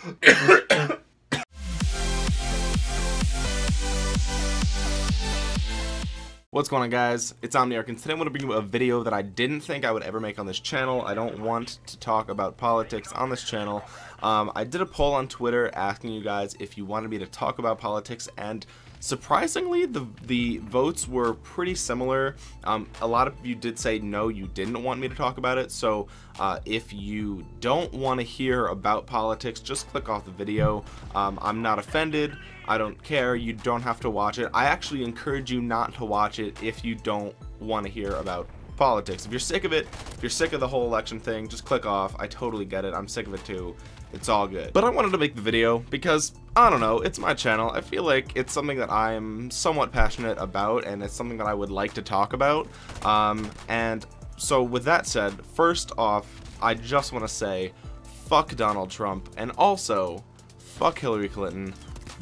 What's going on guys, it's Omniarch and today I'm going to bring you a video that I didn't think I would ever make on this channel. I don't want to talk about politics on this channel. Um, I did a poll on Twitter asking you guys if you wanted me to talk about politics and Surprisingly, the the votes were pretty similar. Um, a lot of you did say no, you didn't want me to talk about it. So uh, if you don't want to hear about politics, just click off the video. Um, I'm not offended. I don't care. You don't have to watch it. I actually encourage you not to watch it if you don't want to hear about politics. If you're sick of it, if you're sick of the whole election thing, just click off. I totally get it. I'm sick of it too. It's all good. But I wanted to make the video because, I don't know, it's my channel. I feel like it's something that I'm somewhat passionate about and it's something that I would like to talk about. Um, and so with that said, first off, I just want to say, fuck Donald Trump and also, fuck Hillary Clinton.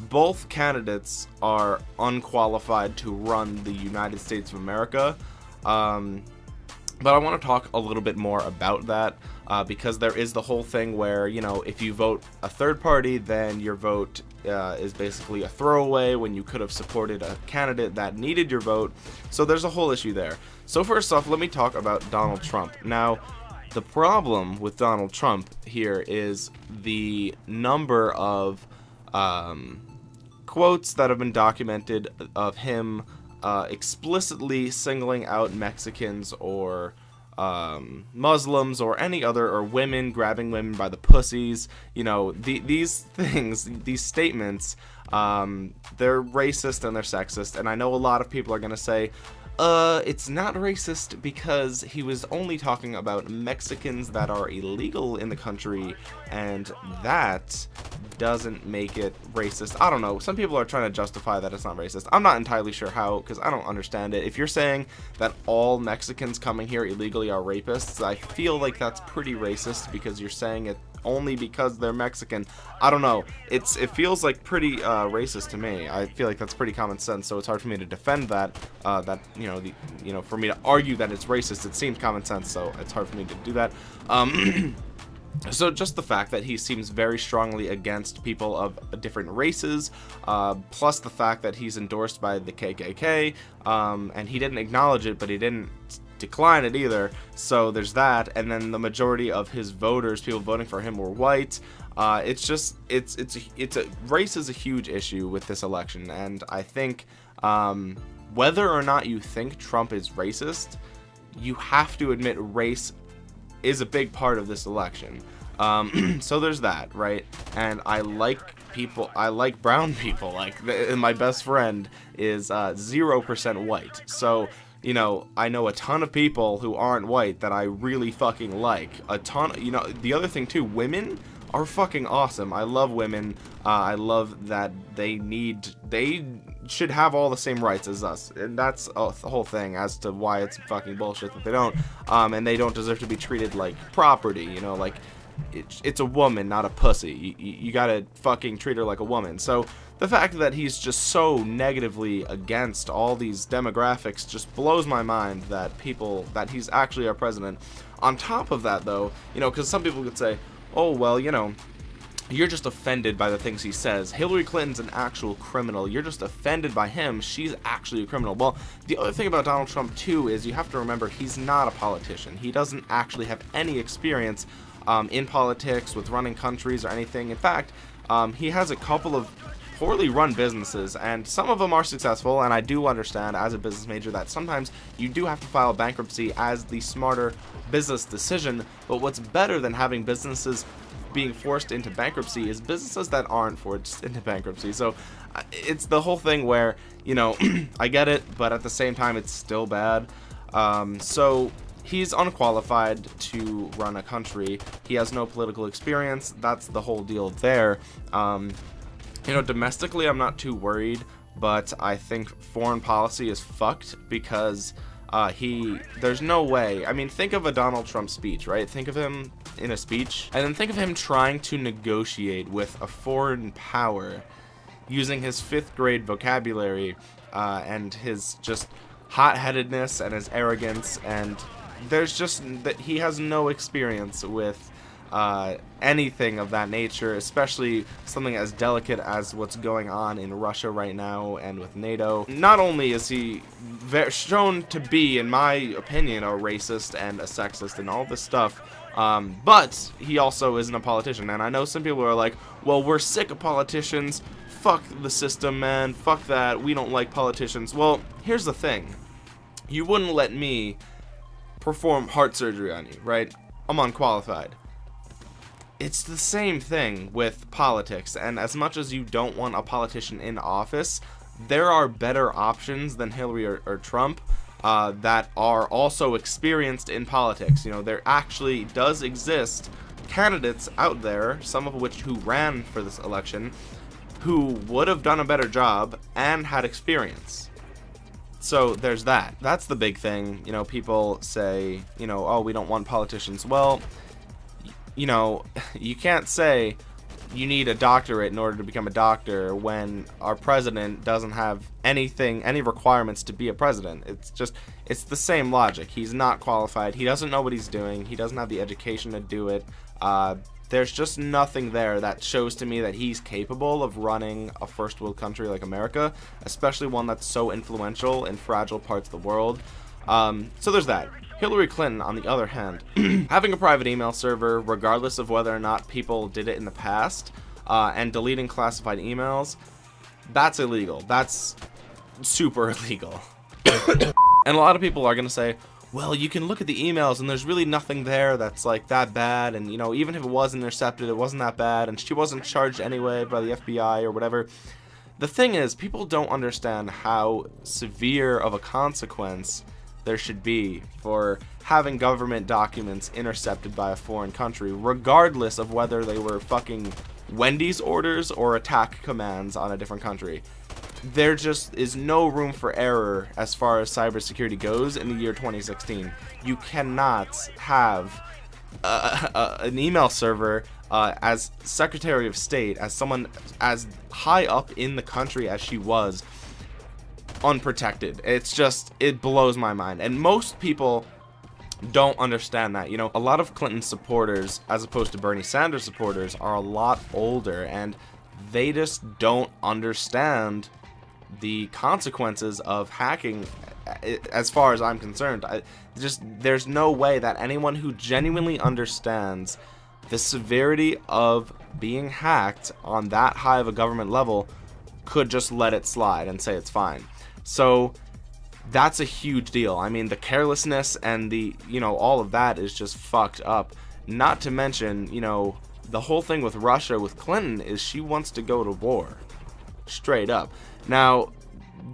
Both candidates are unqualified to run the United States of America. Um, but I want to talk a little bit more about that uh, because there is the whole thing where, you know, if you vote a third party, then your vote uh, is basically a throwaway when you could have supported a candidate that needed your vote. So there's a whole issue there. So first off, let me talk about Donald Trump. Now, the problem with Donald Trump here is the number of um, quotes that have been documented of him uh, explicitly singling out Mexicans or um, Muslims or any other or women grabbing women by the pussies. You know, the, these things, these statements, um, they're racist and they're sexist. And I know a lot of people are going to say, uh, it's not racist because he was only talking about Mexicans that are illegal in the country, and that doesn't make it racist. I don't know. Some people are trying to justify that it's not racist. I'm not entirely sure how, because I don't understand it. If you're saying that all Mexicans coming here illegally are rapists, I feel like that's pretty racist because you're saying it only because they're Mexican. I don't know. It's it feels like pretty uh, racist to me. I feel like that's pretty common sense. So it's hard for me to defend that. Uh, that you know the you know for me to argue that it's racist. It seems common sense. So it's hard for me to do that. Um, So just the fact that he seems very strongly against people of different races, uh, plus the fact that he's endorsed by the KKK, um, and he didn't acknowledge it, but he didn't decline it either. So there's that, and then the majority of his voters, people voting for him, were white. Uh, it's just it's it's it's a race is a huge issue with this election, and I think um, whether or not you think Trump is racist, you have to admit race is a big part of this election. Um, so there's that, right? And I like people, I like brown people. Like my best friend is uh, 0% white. So you know, I know a ton of people who aren't white that I really fucking like. A ton, you know, the other thing too, women are fucking awesome. I love women. Uh, I love that they need, they should have all the same rights as us. And that's uh, the whole thing as to why it's fucking bullshit that they don't. Um, and they don't deserve to be treated like property, you know, like it's, it's a woman, not a pussy. You, you gotta fucking treat her like a woman. So the fact that he's just so negatively against all these demographics just blows my mind that people, that he's actually our president. On top of that though, you know, because some people could say, oh, well, you know, you're just offended by the things he says. Hillary Clinton's an actual criminal. You're just offended by him. She's actually a criminal. Well, the other thing about Donald Trump, too, is you have to remember he's not a politician. He doesn't actually have any experience um, in politics, with running countries, or anything. In fact, um, he has a couple of poorly run businesses and some of them are successful and I do understand as a business major that sometimes you do have to file bankruptcy as the smarter business decision but what's better than having businesses being forced into bankruptcy is businesses that aren't forced into bankruptcy. So uh, it's the whole thing where, you know, I get it, but at the same time, it's still bad. Um, so he's unqualified to run a country. He has no political experience. That's the whole deal there. Um, you know, domestically, I'm not too worried, but I think foreign policy is fucked because uh, he, there's no way. I mean, think of a Donald Trump speech, right? Think of him in a speech, and then think of him trying to negotiate with a foreign power using his fifth grade vocabulary uh, and his just hot-headedness and his arrogance and there's just that he has no experience with uh, anything of that nature, especially something as delicate as what's going on in Russia right now and with NATO. Not only is he shown to be, in my opinion, a racist and a sexist and all this stuff, um, but he also isn't a politician. And I know some people are like, well, we're sick of politicians. Fuck the system, man. Fuck that. We don't like politicians. Well, here's the thing. You wouldn't let me perform heart surgery on you, right? I'm unqualified. It's the same thing with politics and as much as you don't want a politician in office there are better options than Hillary or, or Trump uh, that are also experienced in politics. You know there actually does exist candidates out there some of which who ran for this election who would have done a better job and had experience so there's that that's the big thing you know people say you know oh we don't want politicians well you know, you can't say you need a doctorate in order to become a doctor when our president doesn't have anything, any requirements to be a president. It's just, it's the same logic. He's not qualified. He doesn't know what he's doing. He doesn't have the education to do it. Uh, there's just nothing there that shows to me that he's capable of running a first world country like America, especially one that's so influential in fragile parts of the world. Um, so there's that. Hillary Clinton, on the other hand, having a private email server, regardless of whether or not people did it in the past, uh, and deleting classified emails, that's illegal. That's super illegal. and a lot of people are going to say, well, you can look at the emails and there's really nothing there that's like that bad. And, you know, even if it was intercepted, it wasn't that bad. And she wasn't charged anyway by the FBI or whatever. The thing is, people don't understand how severe of a consequence there should be for having government documents intercepted by a foreign country, regardless of whether they were fucking Wendy's orders or attack commands on a different country. There just is no room for error as far as cybersecurity goes in the year 2016. You cannot have uh, uh, an email server uh, as Secretary of State, as someone as high up in the country as she was, unprotected. It's just, it blows my mind. And most people don't understand that. You know, a lot of Clinton supporters, as opposed to Bernie Sanders supporters, are a lot older and they just don't understand the consequences of hacking as far as I'm concerned. I, just there's no way that anyone who genuinely understands the severity of being hacked on that high of a government level could just let it slide and say it's fine. So that's a huge deal. I mean, the carelessness and the, you know, all of that is just fucked up. Not to mention, you know, the whole thing with Russia with Clinton is she wants to go to war. Straight up. Now,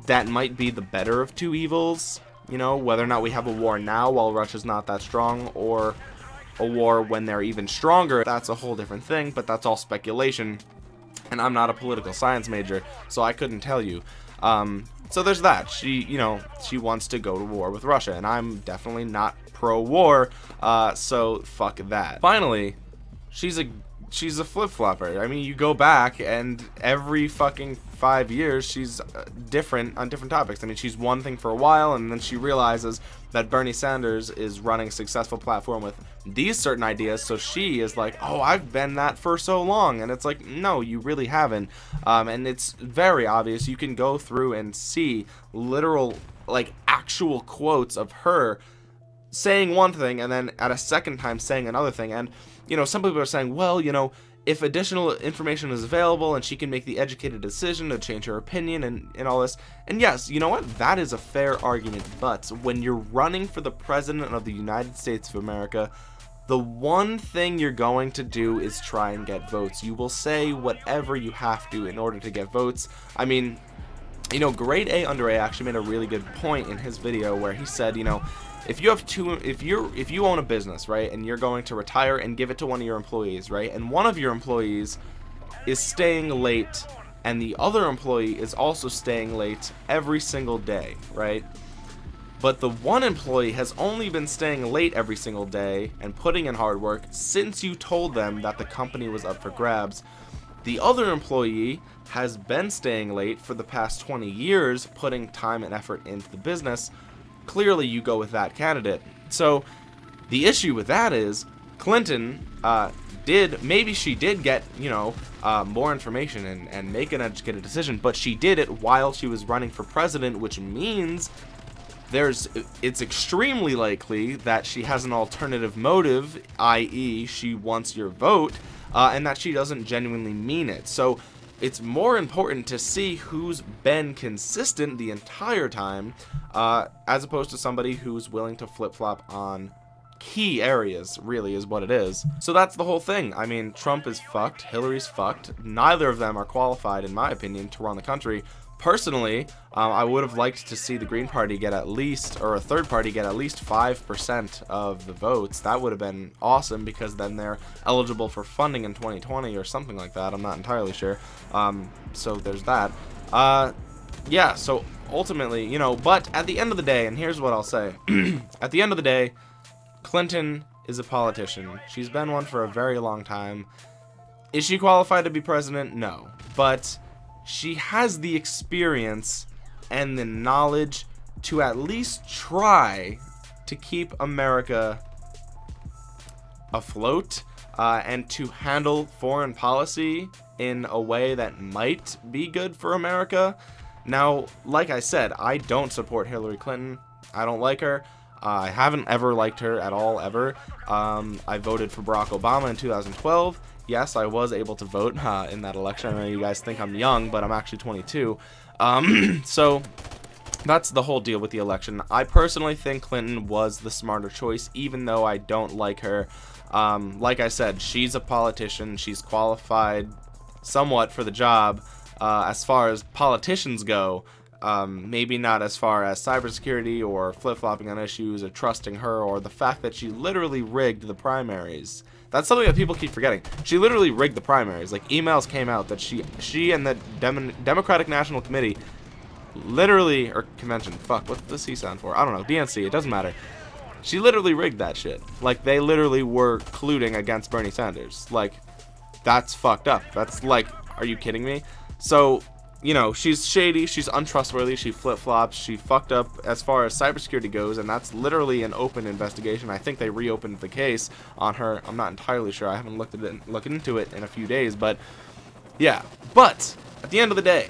that might be the better of two evils, you know, whether or not we have a war now while Russia's not that strong or a war when they're even stronger. That's a whole different thing, but that's all speculation. And I'm not a political science major, so I couldn't tell you. Um, so there's that. She, you know, she wants to go to war with Russia, and I'm definitely not pro-war, uh, so fuck that. Finally, she's a she's a flip-flopper. I mean, you go back and every fucking five years she's uh, different on different topics. I mean, she's one thing for a while and then she realizes that Bernie Sanders is running a successful platform with these certain ideas. So she is like, oh, I've been that for so long. And it's like, no, you really haven't. Um, and it's very obvious. You can go through and see literal, like actual quotes of her saying one thing and then at a second time saying another thing. And you know, some people are saying, well, you know, if additional information is available and she can make the educated decision to change her opinion and, and all this. And yes, you know what? That is a fair argument. But when you're running for the President of the United States of America, the one thing you're going to do is try and get votes. You will say whatever you have to in order to get votes. I mean, you know, Grade A Under A actually made a really good point in his video where he said, you know, if you have two if you're if you own a business right and you're going to retire and give it to one of your employees right and one of your employees is staying late and the other employee is also staying late every single day right? But the one employee has only been staying late every single day and putting in hard work since you told them that the company was up for grabs. The other employee has been staying late for the past 20 years putting time and effort into the business clearly you go with that candidate. So the issue with that is Clinton uh, did, maybe she did get, you know, uh, more information and, and make an educated decision, but she did it while she was running for president, which means there's it's extremely likely that she has an alternative motive, i.e., she wants your vote, uh, and that she doesn't genuinely mean it. So it's more important to see who's been consistent the entire time, uh, as opposed to somebody who's willing to flip flop on key areas, really, is what it is. So that's the whole thing. I mean, Trump is fucked, Hillary's fucked. Neither of them are qualified, in my opinion, to run the country. Personally, um, I would have liked to see the Green Party get at least, or a third party get at least 5% of the votes. That would have been awesome because then they're eligible for funding in 2020 or something like that. I'm not entirely sure. Um, so there's that. Uh, yeah, so ultimately, you know, but at the end of the day, and here's what I'll say. at the end of the day, Clinton is a politician. She's been one for a very long time. Is she qualified to be president? No. But she has the experience and the knowledge to at least try to keep America afloat uh, and to handle foreign policy in a way that might be good for America. Now, like I said, I don't support Hillary Clinton. I don't like her. I haven't ever liked her at all, ever. Um, I voted for Barack Obama in 2012. Yes, I was able to vote uh, in that election. I know you guys think I'm young, but I'm actually 22. Um, so that's the whole deal with the election. I personally think Clinton was the smarter choice, even though I don't like her. Um, like I said, she's a politician. She's qualified somewhat for the job uh, as far as politicians go. Um, maybe not as far as cybersecurity or flip-flopping on issues or trusting her or the fact that she literally rigged the primaries. That's something that people keep forgetting. She literally rigged the primaries. Like emails came out that she she and the Dem Democratic National Committee literally or convention. Fuck, what's the C sound for? I don't know. DNC. It doesn't matter. She literally rigged that shit. Like they literally were colluding against Bernie Sanders. Like that's fucked up. That's like, are you kidding me? So you know, she's shady, she's untrustworthy, she flip-flops, she fucked up as far as cybersecurity goes, and that's literally an open investigation. I think they reopened the case on her. I'm not entirely sure. I haven't looked at it, looked into it in a few days, but yeah. But at the end of the day,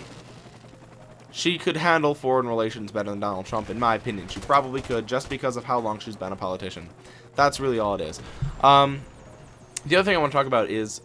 she could handle foreign relations better than Donald Trump, in my opinion. She probably could, just because of how long she's been a politician. That's really all it is. Um, the other thing I want to talk about is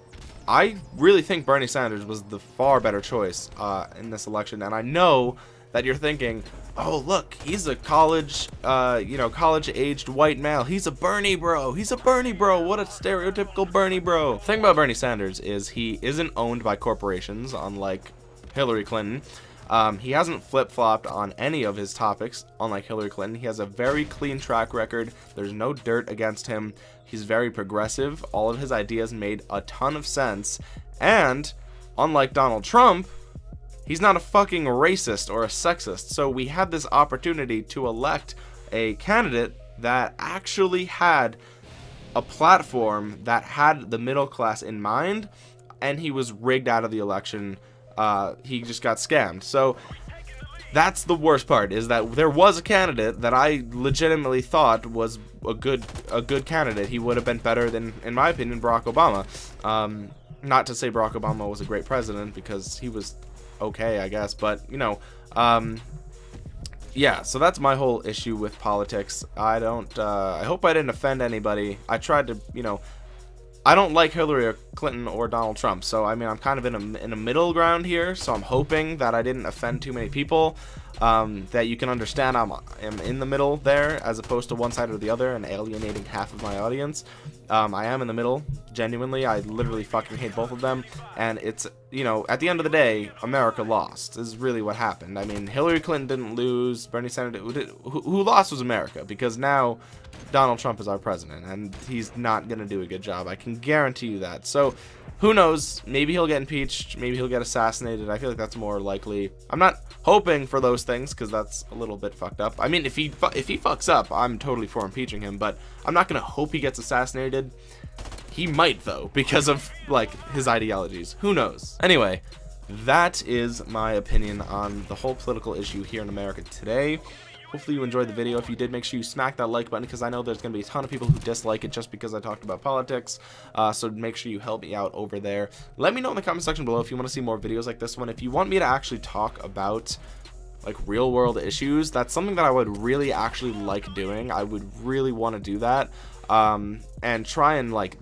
I really think Bernie Sanders was the far better choice uh, in this election, and I know that you're thinking, oh look, he's a college, uh, you know, college-aged white male. He's a Bernie bro. He's a Bernie bro. What a stereotypical Bernie bro. The thing about Bernie Sanders is he isn't owned by corporations, unlike Hillary Clinton. Um, he hasn't flip-flopped on any of his topics, unlike Hillary Clinton. He has a very clean track record. There's no dirt against him. He's very progressive. All of his ideas made a ton of sense. And, unlike Donald Trump, he's not a fucking racist or a sexist. So we had this opportunity to elect a candidate that actually had a platform that had the middle class in mind and he was rigged out of the election uh, he just got scammed. So that's the worst part is that there was a candidate that I legitimately thought was a good a good candidate. He would have been better than, in my opinion, Barack Obama. Um, not to say Barack Obama was a great president because he was okay, I guess, but you know, um, yeah. So that's my whole issue with politics. I don't. Uh, I hope I didn't offend anybody. I tried to, you know, I don't like Hillary Clinton or Donald Trump, so I mean I'm kind of in a in a middle ground here. So I'm hoping that I didn't offend too many people, um, that you can understand I'm, I'm in the middle there as opposed to one side or the other and alienating half of my audience. Um, I am in the middle, genuinely. I literally fucking hate both of them, and it's you know at the end of the day, America lost. Is really what happened. I mean Hillary Clinton didn't lose, Bernie Sanders who, who lost was America because now Donald Trump is our president, and he's not going to do a good job. I can guarantee you that. So, who knows? Maybe he'll get impeached. Maybe he'll get assassinated. I feel like that's more likely. I'm not hoping for those things because that's a little bit fucked up. I mean, if he if he fucks up, I'm totally for impeaching him. But I'm not going to hope he gets assassinated. He might though because of like his ideologies. Who knows? Anyway, that is my opinion on the whole political issue here in America today. hopefully you enjoyed the video. If you did make sure you smack that like button because I know there's gonna be a ton of people who dislike it just because I talked about politics. Uh, so make sure you help me out over there. Let me know in the comment section below if you want to see more videos like this one. If you want me to actually talk about like real world issues that's something that I would really actually like doing. I would really want to do that um, and try and like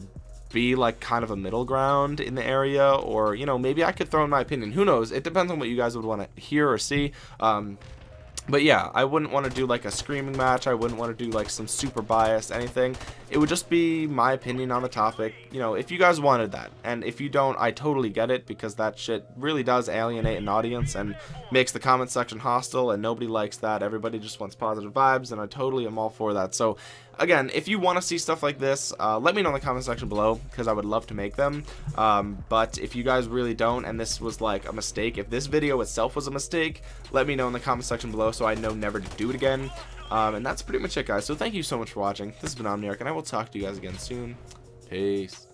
be like kind of a middle ground in the area or you know maybe I could throw in my opinion. Who knows? It depends on what you guys would want to hear or see. Um, but yeah, I wouldn't want to do like a screaming match. I wouldn't want to do like some super biased anything. It would just be my opinion on the topic. You know, if you guys wanted that. And if you don't, I totally get it because that shit really does alienate an audience and makes the comment section hostile and nobody likes that. Everybody just wants positive vibes and I totally am all for that. So again, if you want to see stuff like this, uh, let me know in the comment section below because I would love to make them. Um, but if you guys really don't and this was like a mistake, if this video itself was a mistake, let me know in the comment section below so I know never to do it again. Um, and that's pretty much it, guys. So thank you so much for watching. This has been Omniarch, and I will talk to you guys again soon. Peace.